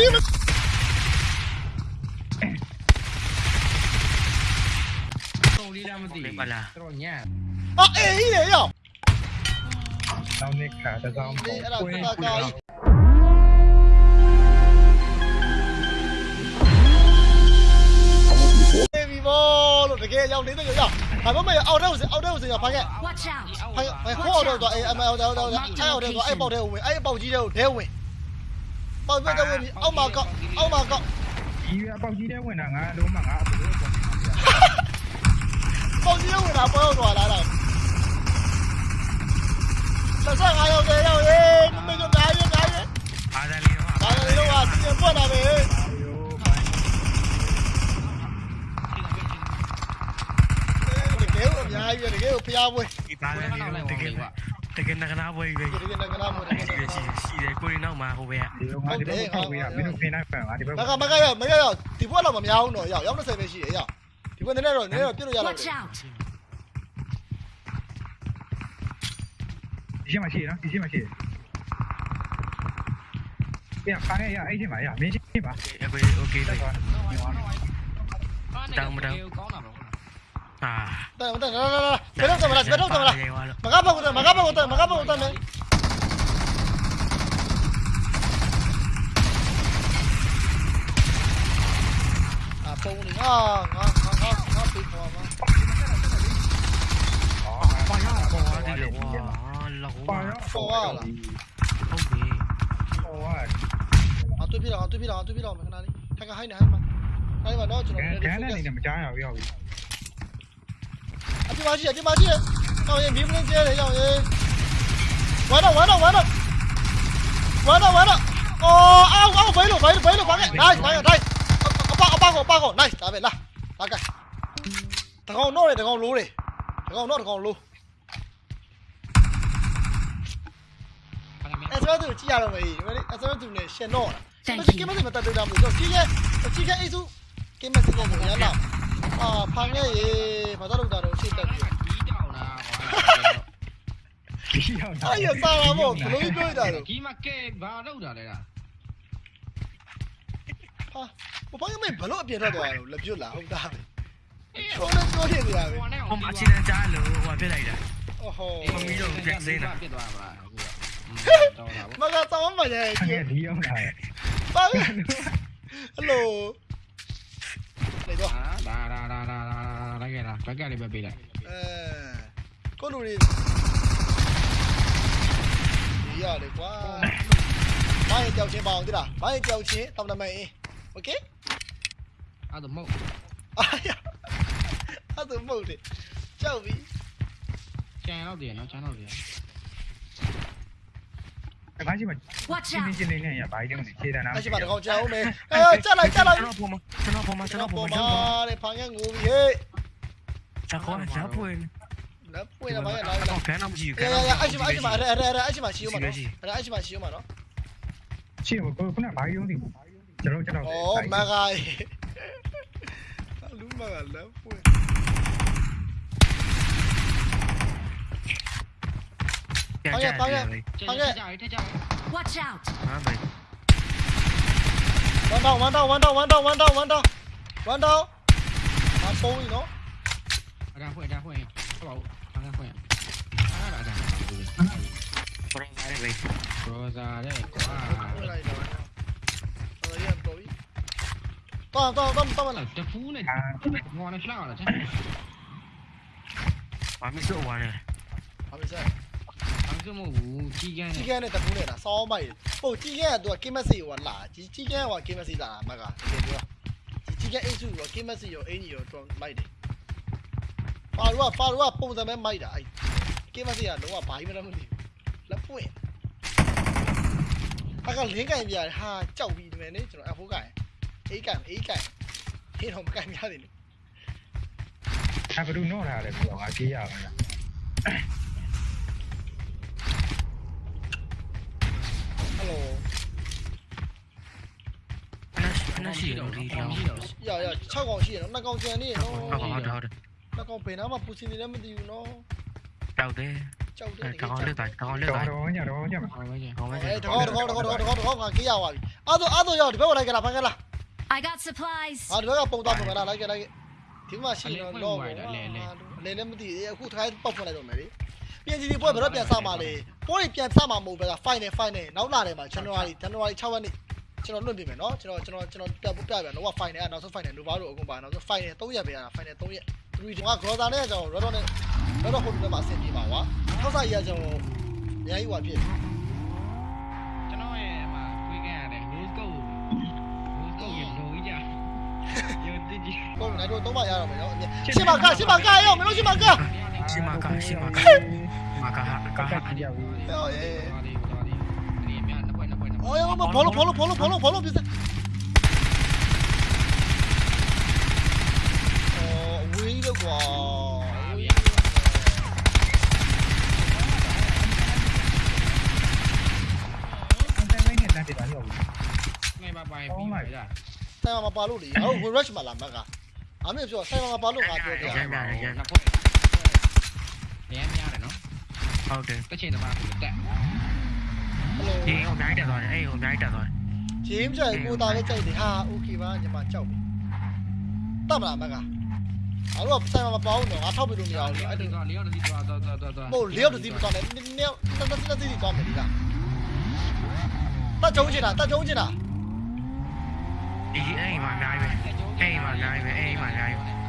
ဒီမတုံးလေးလားမသိလေးပါလားတော့ညံ့အော်အေးဟိရရောတောင်းနေခါတစ်စောင်းဒီအဲ့ဒါကကာကြီးေဘီဘောလို့တကယ်ရောက်နေတဲ့ကြောက်ဒါပေမဲ့အောက်ထဲကိုအောက်ထဲ ပေါက်ထဲကိုဝင်အဲ့ပေါက်ကြီးထဲကိုဒဲဝင်ပေါက်ပြတဲ့ဝင်ပြီးအောက်မှာကောက်အောက်မှာကောက်ဒီအပေါက်ကြီးတဲ့ဝင်တာငါလုံးမငါအဘလို့ပေါ့ပေါက်ကြီးဝင်တာပေါ်တော့လာတာဆက်ဆက်ငါရောက်တယ်ရောက်ရေးမင်းတို့ဓာတ်ရဓာတ်ရအားသားလေးတော့ဒါလည်းတော့အပြင်ပွက်တာပဲရိုးပိုင်းတကယ်ကိုအများကြီးပဲတကယ်ကိုဖျားပွဲဒီပါလေတကယ် တကယ်ငကနာပွဲပဲ တကယ်ငကနာပွဲတကယ် ရှိရှိရှိတယ်ကိုရီနောက်မှာဟိုပဲ ဒီလိုငါဒီဘက်ကိုဝေးရမင်းတို့ခင်းနိုင်ပန်ငါဒီဘက် မကမကရောက်မကရောက်ဒီဘွက်တော့မများဘူးတော့ရောက်ရောက်20ပဲရှိတယ်ရောက်ဒီဘွက်နည်းနည်းတော့နည်းနည်းတော့ပြည့်လို့ရတော့ Watch out! ဒီရှိမှရှိနော်ဒီရှိမှရှိပြန်ခါနေရအဲ့ဒီမှာရမင်းရှိပါ အခုโอเค တက် လေ သွား ကောင်းတာပါ အာ တယ်တယ်လာလာလာဘယ်တော့သမလားဘယ်တော့သမလားမကပေါက်တယ်မကပေါ က်တယ်မကပေါက်တယ်မယ်အပုံနေငါငါငါငါငါပြေးပေါ်မှာอ๋อပါရပေါ်တယ်လို့ဝါလောပါဟုတ်ရပြီပေါ်ရပေါ်ရအတွေ့ပြတော့အတွေ့ပြတော့အတွေ့ပြတော့မခဏလေးထို င်ကဟိုင်းနေဟိုင်းမှာဟိုင်းမှာတော့ကျွန်ကတော်ဲကဲနဲ့နေမကြားရဘူးရောက်ပြီအပြမရှိအပြမရှိတော့ရင်မီးမင်းကျဲတယ်ရောက်ရင်ဝါတော့ဝါတော့ဝါတော့ဝါတော့ဝါတော့အော်အောက်အောက်ဘိုင်းလို့ဘိုင်းလို့ဘိုင်းလို့ဘာလဲ nice nice nice အပအပကောအပကော nice ဒါပဲလာလာကဲတကောင်တော့တယ်တကောင်လိုးတယ်တကောင်တော့တကောင်လိုးအဲ့ဆိုတော့ကြည့်ရတော့မယ်ဒီမဲ့အဲ့ဆိုတော့သူနဲ့ရှင်တော့လား Thank ကိ you. မစမတတ်တော့ဘူးတော့ကြီးရဲ့ကြီးရဲ့အိစုကိမစကိုရလာ အာဖန်ရဲ့ရေဘာတော့တာတော့ရှေ့တက်ပြီ ဒီတောင်လား ဒီရောက် အဲ့ရစားလာမို့ဘလို့ပြောတာတော့ ဒီမှာကဲဘာလောက်တာလဲလား ဟာဘာလို့မင်းဘလို့အပြင်ထွက်သွားတာလဲပြွတ်လာဟုတ်တာပဲချောနေပြောနေကြတာပဲ ဟိုမှာအချင်းကြားလို့ဟိုပြလိုက်တာ โอ้โห ပြစ်သွားပါလားအခုတော့တာ မကတောင်းမှရဲ့ ခက်ဒီရောက်လာ ပါဟယ်လိုလေတော့ ဟာ ဒါဒါဒါဒါဒါလိုက်ခဲ့တာဘက်ကလေးပဲပေးလိုက် အဲကိုလူတွေဒီရတယ်ကွာဘာရင်ကြောက်ချင်းပါအောင်တိလားဘာရင်ကြောက်ချင်းတောင်းတမန်အင်းโอเค အဲ့တော့မဟုတ် အာရအဲ့ဒါမဟုတ်တယ်ကြောက်ပြီ ကျန်တော့တယ်နော်ကျန်တော့တယ် တခါရှိမှ Watch ရှင်း out! ရှင်းလေးနဲ့ရဘာကြီးတုံးနေခြေတန်းနာအရှိမတကောင်ကြောက်မယ်အဲချက်လိုက်ချက်လိုက်ကျွန်တော်ပေါ်မှာကျွန်တော်ပေါ်မှာကျွန်တော်ပေါ်မှာကျွန်မာတော်တဲ့ဖန်ငယ်ငိုပြီဟေးချက်ခေါ်ချက်ပွင့်လက်ပွင့်လာပါရဲ့လာလာတော့ကန်တော့မရှိဘူးကဲကန်ရတော့ရအရှိမအရှိမအဲ့အဲ့အဲ့အရှိမရှိဦးမနော်အဲ့အရှိမရှိဦးမနော်ရှင်းကိုခုနဘာကြီးတုံးဒီကျွန်တော်ကျွန်တော်ဩမဂါလူမကလက်ပွင့်ပြန်ကြတယ်ထက်ကြထက်ကြ Watch out! ဟာဘယ်1 down 1 down 1 down 1 down 1 down 1 down 1 down အပုံးကြီးနော်အဲ့ဒါဖွင့်ဒါဖွင့်ဟုတ်ပါဘူးအဲ့ဒါဖွင့်အဲ့ဒါဒါပရိုဖိုင်ပဲရောစာတဲ့ကွာပွင့်လိုက်တော့အဲ့ရတော့ပြီတောင်းတောင်းတောင်းတောင်းလာတဖူးနဲ့ဟိုနဲ့လှော က်လာချင်ဘာမစိုးဝါနေဘာဖြစ်ဆက်အဲ့ဒါမဟုတ်ဘူးကြီးကန်းကြီးကန်းနဲ့တကူးနဲ့လားစောင်းမိုက်ဟုတ်ကြီးကန်းကသူကကိမက်စီဟိုလာကြီးကြီးကန်းကကိမက်စီလာမကတကယ်ပြောကြီးကန်းအိစုရောကိမက်စီရောအင်းကြီးရောတော့မိုက်တယ်ဖာရူကဖာရူကပုံစံပဲမိုက်တာအဲ့ကိမက်စီကလုံးဝဘာကြီးမှမသိဘူးလက်ပွင့်အကလင်းကင်ပြရဟာကြောက်ပြီးဒီမယ်နေကျွန်တော်အဖိုးကင်အေးကင်အေးကင်ဟင်းတော့မကင်များတယ်လေအဘလူနော့လာတယ်ပြောငါကြေးရပါလား 喽。那是有力量。呀呀，超高线，那高线呢？超高，好的好的。那高边那嘛，不是你那么丢喏。找的。找的。找的来，找的来。找的来，找的来。找的来。哎，找的找的找的找的找的，给呀哇！阿多阿多要，你别过来给他，别给他。I got supplies. 啊，你别给蹦到蹦到，来给来给。ဒီမှာရှိတော့လောလေလေလေမသိအခုထိုင်းပောက်ဖွင့်လိုက်တော့မယ်လေ ပြင်စီဒီပွဲဘယ်တော့ပြန်စမှာလဲပွဲပြန်စမှာမဟုတ်ပဲက final final နောက်လာတယ်မှာ January January 6ရက်နေ့ကျွန်တော်လွတ်ပြင်မယ်နော်ကျွန်တော်ကျွန်တော်ကျွန်တော်ပြပြပြတော့ final နောက်ဆုံး final လိုပါတော့အကုန်ပါနောက်ဆုံး final 3ရက်ပဲရတာ final 3ရက်3ဒီက Groza နဲ့ကျွန်တော် Redon နဲ့ Redon ဟိုတယ်မှာအဆင်ပြေပါကွာထောက်စားရကျွန်တော်အများကြီးဟွာဖြစ်ကျွန်တော်ရဲ့အမခွေးခဲ့ရတယ် rose gold rose gold ရေလိုကြီးကြရောတိကြီးကိုယ်နိုင်တော့တော့မရတော့မယ်နော်ရှင်းပါကရှင်းပါကရောမလို့ရှင်းပါက ရှင်းမကရှင်းမကမကဟာက က ဟာ တ်ကြောက်ဘူး ဟောအေး တော်တယ်တော်တယ်ဒီမြတ်နှစ်ပွဲနှစ်ပွဲနှစ်ပွဲ အော်ရောမဘောလုံးဘောလုံးဘောလုံးဘောလုံးဘောလုံးပြစအော်ဝေးတော့ကွာဝေး အန်တန်လေးနဲ့တက်တယ်ပါရောက်ဘူး ငယ်ပါပိုင်ပြီးပါလား ဆိုင်မှာမပါလို့လေဟို rush မှာလာမက်ကအားမင်းပြောဆိုင်မှာမပါလို့ငါပြောပြ နှစ်ပွဲရမ်းများတယ်နော် ဟုတ်တယ် တစ်ချိန်တည်းမှာတက် ဟယ်လို ဒီဟိုနိုင်တယ်သွားတယ်အေးဟိုနိုင်တယ်သွားတယ် ဂျင်းကြိုင်ကိုသားလည်းကြိုက်တယ်ဟာโอเคပါညီမ ကြောက်ပြီတတ်မလားမက်ကအားတော့ဆိုင်မှာမပါဘူးနော်ငါထောက်ပြလို့မရဘူးအဲ့အဲ့ဒါတော့လျော့တည်းသွားသွားသွားသွားမို့လျော့တစီမသွားနဲ့နည်းနည်းနည်းနည်းနည်းသွားမယ်ဒီကတတ်ကြုံချင်တာတတ်ကြုံချင်တာဒီအေးမှာနိုင်ပဲအေးမှာနိုင်ပဲအေးမှာ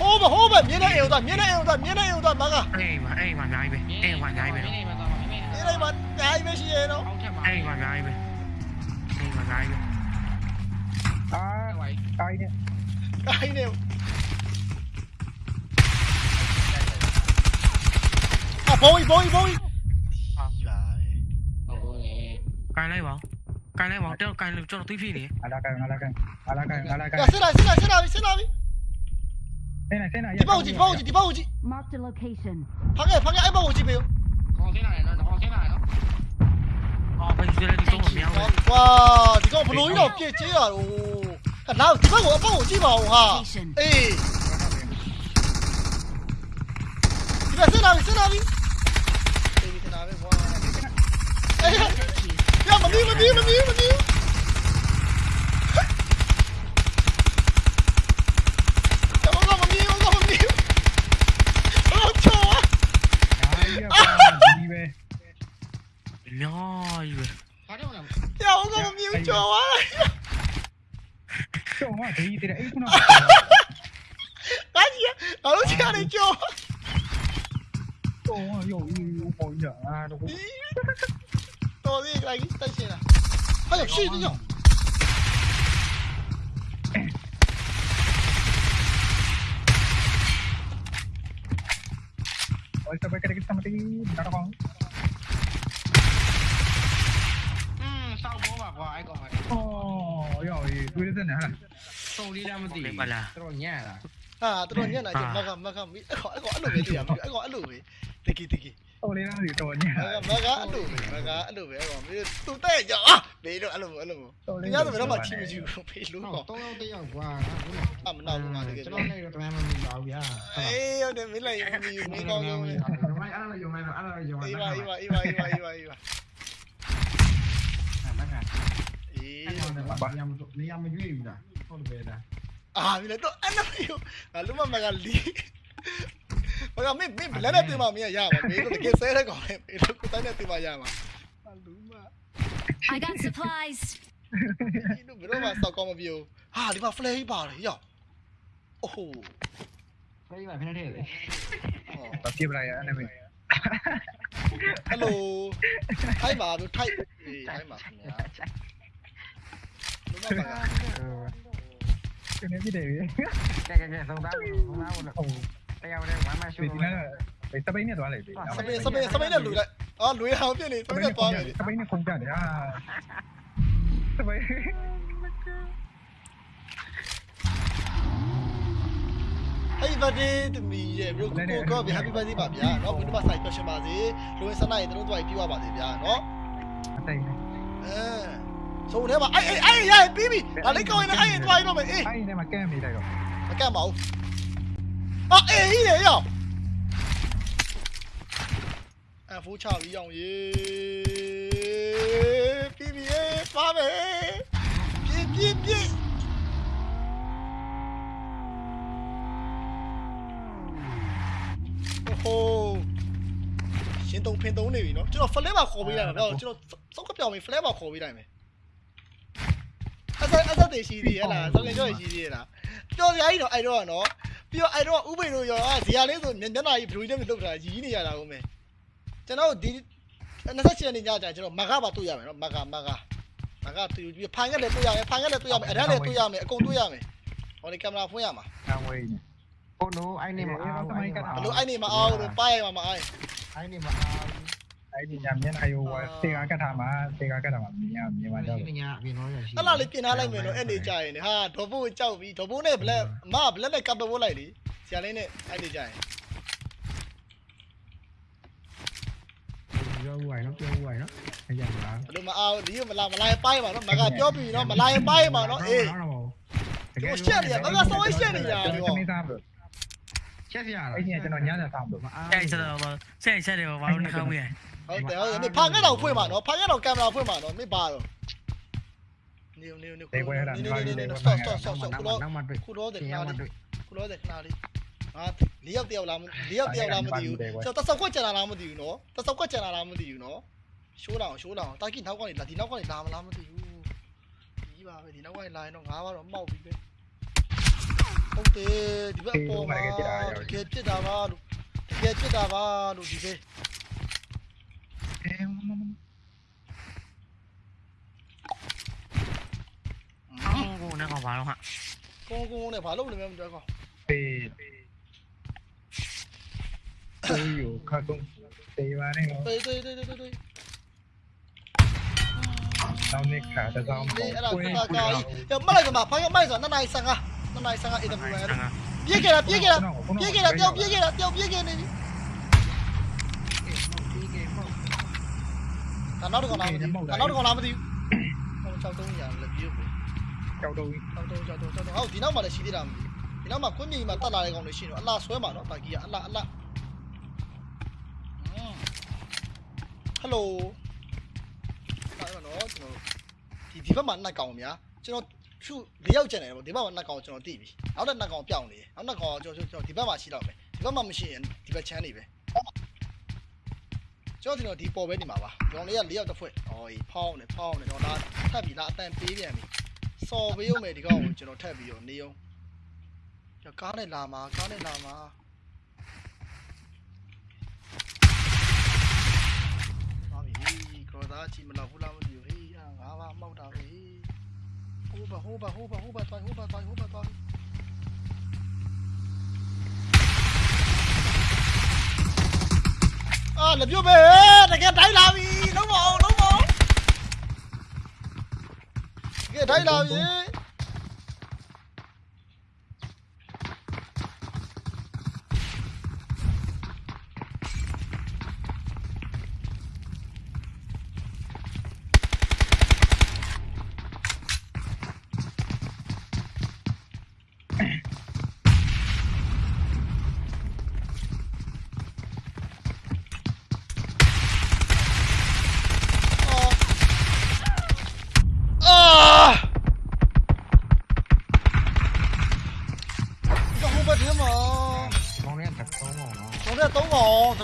ဟိုးမဟိုးမမြင်းနေအိမ်သွားမြင်းနေအိမ်သွားမြင်းနေအိမ်သွားမကအေးမှာအေးမှာနိုင်ပဲအေးမှာနိုင်ပဲမင်းနေမှာသွားမင်းနေဒီလိုက်မှာနိုင်မရှိရ တော့အောက်ထက်မှာအေးမှာနိုင်ပဲအေးမှာနိုင်ပဲအာဝိုင်းတိုင်းနဲ့ကိုင်းနေအဘုံဘုံဘုံအာလာဟုတ်ကဲ့ကိုင်းလိုက်ပါကိုင်းလိုက်ပါတော့ကိုင်းလို့ကျွန်တော်သိဖြစ်နေအလာကန်အလာကန်အလာကန်အလာကန်ကဆက်လာဆက်လာဆက်လာဆက်လာပြီဆင်းနေဆင်းနေဒီဘောက်ကြီးဘောက်ကြီးဒီဘောက်ကြီး Marked a location. ဖားခဲ့ဖားခဲ့အဲ့ဘောက်ကြီးပေးဦးခေါင်းစင်းလာတယ်နော်ခေါင်းစင်းလာတယ်နော်အော်ဘယ်လိုလဲဒီတော့မမြောင်းဘူးကွာဒီကောင်ဘလို့ကြီးတော့ပြည့်ကျေးရတော့လာဒီဘက်ကိုအပေါက်ကိုကြည့်ပါဦးဟာအေးဒီဘက်ဆက်လာပြီဆက်လာပြီအေးဒီနာပဲကွာအေးရမမီးမမီးမမီးမမီးတော့ いてりゃいくなマジやあの時間で今日とよいいよもういいやあどことねラギスタしてな早くシーズンよ Ôi, sao bây giờ cái thằng tí đó đâu không? Ừ, sao bố bà gọi còn Ồ, rồi, tôi đến đây nè? ဆုံလေးလားမသိဘူးတော်တော်ညံ့တာဟာတော်တော်ညံ့တာကျမကမကမီးအဲ့ကောင်အဲ့လိုပဲတရားမီးအဲ့ကောင်အဲ့လိုပဲတကီတကီဆုံလေးလားမသိတော်ညံ့မကအဲ့လိုပဲမကအဲ့လိုပဲအဲ့ကောင်မီးသူတဲ့ကြောအာဘေးတော့အဲ့လိုအဲ့လိုတရားဆိုဘယ်တော့မှချီမကြည့်ဘူးဘေးလို့ကောင်တော့တော့တယောက်ကွာအမနာလို့ငါတကယ်ကျွန်တော်လည်းတော့တမ်းမမီးပါဘူးဗျာအေးဟုတ်တယ်မင်းလည်းမီးမီးကောင်းကောင်းလေးအဲ့လိုယုံလိုက်တော့အဲ့လိုယုံလိုက်တော့အေးပါအေးပါအေးပါအေးပါအေးပါအေးပါ နေရမရွေးဘူးလားဟုတ်တယ်ဗျာအာမင်းတော့အဲ့လိုမျိုးငါလုံးမမကလီဘာကမင်းမင်းလည်းနဲ့တင်မမင်းရပါမင်းတို့တကယ်ဆဲတဲ့ကောင်လေမင်းတို့ကိုတိုင်းနဲ့တင်မရမှာအလူမ I got supplies. ဒီတို့ဘယ်တော့မှစောက်ကောင်းမပြောဟာဒီမှာ flare ပါတယ်ရောက်အိုးဟိုဖိနေဖိနေတယ်လေတော့ပြေးပလိုက်ရအဲ့နဲ့မင်းဟယ်လိုထိုက်ပါတို့ထိုက်အေးထိုက်ပါခင်ဗျာလုံးမမ က ဒီနေ့ပြည်တယ် ကဲကဲကဲသုံးသားသုံးသားလို့ ဟုတ် တရားဝင်ဝမ်းမရှိ ဒီ ဘူး နေ့စပိန်နဲ့သွားလိုက်ပြီ စပင်းစပင်းစပင်းနဲ့လူလိုက်အော်လူရအောင်ပြနေစပင်းနဲ့သွားမယ် စပိန်နဲ့ခုန်ကြတယ်ဟာစပိန် Happy birthday to me ရဲ့ဘရိုကိုကိုကော Happy birthday ပါဗျာเนาะဘယ်တော့မှ side question ပါစေလူဝင်စနိုင်တို့တို့ပြေးပါပါစေဗျာเนาะ အတိုင်း အဲ ဆုံးထဲမှာအေးအေးအေးရပြီးပြီဒါလေးကောင်းရင်အေးသွားရတော့မယ်အေးအဲ့ဒီမှာကဲမိလိုက်တော့မကတ်ပါဘူးအော်အေးဟိလေရောအဖိုးချပြီးအောင်ရေပြပြရေပါမယ်ပြပြပြဟိုရှင်တုံဖင်တုံနေပြီနော်ကျွန်တော် flavor ခေါ်ပေးလိုက်မယ်ကျွန်တော်စောက်ကပြောင်းပြီး flavor ခေါ်ပေးလိုက်မယ်အ ဆက်အဆက်တည်ရှိသေးရဲ့လားစောက်ကကြောရှိသေးရဲ့လားပြောစရာကြီးတော့အဲ့တော့နော်ပြီးတော့အဲ့တော့ဥပိ္ပတို့ရောဇီယာလေးဆိုမျက်နှာကြီးဘလူးနဲ့မလုပ်တာရီးနေရတာဟုတ်မယ်ကျွန်တော်ဒီ28ရက်နေ့ညကျကျွန်တော်မကပါတွေ့ရမယ်နော်မကမကမကတူပြီးဖိုင်ကလည်းတွေ့ရမယ်ဖိုင်ကလည်းတွေ့ရမယ်အရန်လည်းတွေ့ရမယ်အကုန်တွေ့ရမယ်ဟောဒီကင်မရာဖွင့်ရမှာကံဝေးနေဟိုနိုအိုင်နေမအားဘလို့အဲ့နေမအားလို့ပါရမှာမအားအိုင်နေမအား အဲ့ဒီညမျက်နှာရိုးဝစေကကတ်ထားမှာစေကကတ်ထားမှာမြင်ရမြင်ပါတော့ဒီညအပြင်တော့ရရှိအဲ့လားလေးပြင်ထားလိုက်မယ်နော်အဲ့နေကြရင်ဟာဒေါ်ဘိုးကြောက်ပြီးဒေါ်ဘိုးနဲ့ဘလက်မဘလက်နဲ့ကပ်ပပိုးလိုက်လေဆရာလေးနဲ့အဲ့နေကြရင်ပြောဦးဝိုင်နော်ပြောဦးဝိုင်နော်အကြမ်းလားဘလို့မအားဒီမလာမလာပိုင်းပါနော်မကပြောပြီးနော်မလာပိုင်းပါနော်အေးချက်စရာအဲ့ဒီကျွန်တော်ညနေဆောင်လို့မအားအဲ့ဆက်တော့ဆက်ဆက်တယ်ဘာလို့နှခေါင်းမရ ဟုတ်တယ်ဟုတ်တယ်ဖာငက်တော့ဖွင့်ပါနော်ဖာငက်တော့ကင်မရာဖွင့်ပါနော်မပါတော့နေနေနေနေနေနေဆော့ဆော့ဆော့ဆော့ခုတော့နောက်မှတွေ့ခုတော့တဲ့ဒီခညဏမှလေးတွေ့ခုတော့တဲ့ခဏလေးဟာလေးယောက်တယောက်လားလေးယောက်တယောက်လားမသိဘူးကျွန်တော်တဆောက်ကွက်ကျန်လာလားမသိဘူးနော်တဆောက်ကွက်ကျန်လာလားမသိဘူးနော်ရှိုးလောင်ရှိုးလောင်တာကိနောက်ကနေလာဒီနောက်ကနေလာမလားမသိဘူးဒီပါပဲဒီနောက်ကနေလာရင်တော့ငါးပါတော့မှောက်ပြီပဲဟုတ်တယ်ဒီဘက်အပေါ်မှာတကယ်ပြစ်တာပါလို့တကယ်ပြစ်တာပါလို့ဒီပဲ em. 공공에 가봐요 하 공공에 바로 올리면 되고 네 Tây khá công này không? Tây Tây Tây Tây Tây Tao nên khá ta tao mong quên Yo mất lại rồi mà phải mất rồi nó này sang à. Nó này sang နေပြီဒါနောက်တစ်ကောင်လာမသိဘူးဒါနောက်တစ်ကောင်လာမသိဘူးဟို63ရလည်းပြေးဘူးကြောက်တော့63 63 63ဟောဒီနောက်မှလည်းရှိသေးတာမသိဘူးဒီနောက်မှကွင်းမြေမှာတက်လာတဲ့ကောင်တွေရှိနေတော့အလားဆွဲမှာနော်တာကြီးကအလားအလားဟယ်လိုအဲ့တော့နော်ကျွန်တော်ဒီဒီဘက်မှာနှစ်ကောင်များကျွန်တော်ဖြူ၄ယောက်ကျန်တယ်ပေါ့ဒီဘက်မှာနှစ်ကောင်ကျွန်တော်တိပြီနောက်တဲ့နှစ်ကောင်ပြောင်းနေတယ်နောက်နှစ်ကောင်ကျွန်တော်ကျွန်တော်ဒီဘက်မှာရှိတော့မယ်ဒီဘက်မှာမရှိရင်ဒီဘက်ချမ်းနေပဲ ကျွန်တော်ကျွန်တော်ဒီပေါ်ပဲနေမှာပါကျွန်တော်လေးက၄ယောက်တစ်ဖွဲ့ဟောဒီဖောင်းနေဖောင်းနေတော့လာထပ်ပြီးလာအတန်ပေးပြန်ပြီစော်ပေးရုံပဲဒီကောင်ကိုကျွန်တော်ထပ်ပြီးတော့နေအောင်ကားနဲ့လာမှာကားနဲ့လာမှာပါပြီကောသားချီမလောက်ဘူးလားမသိဘူးဟေးငါးပါမောက်တာပဲဟိုးပါဟိုးပါဟိုးပါဟိုးပါသွားဟိုးပါသွားဟိုးပါသွားအာလက်ပြုတ်ပဲတကယ်တိုင်းလာပြီလုံးမအောင် လုံးမအောင်တကယ်တိုင်းလာပြီအာ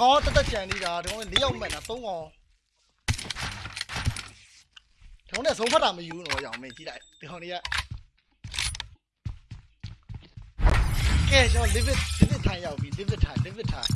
င်တကောတက်တက်ကြံနေတာဒီကောင်4ယောက်မှတ်တာ3កောင်ဒီကောင်နဲ့ဆုံးဖတ်တာမယူတော့ရအောင်မင်းကြည့်လိုက်ဒီကောင်တွေကကဲကျွန်တော် live it live it ထိုင်ရောက်ပြီ live it ထိုင် live it ထိုင်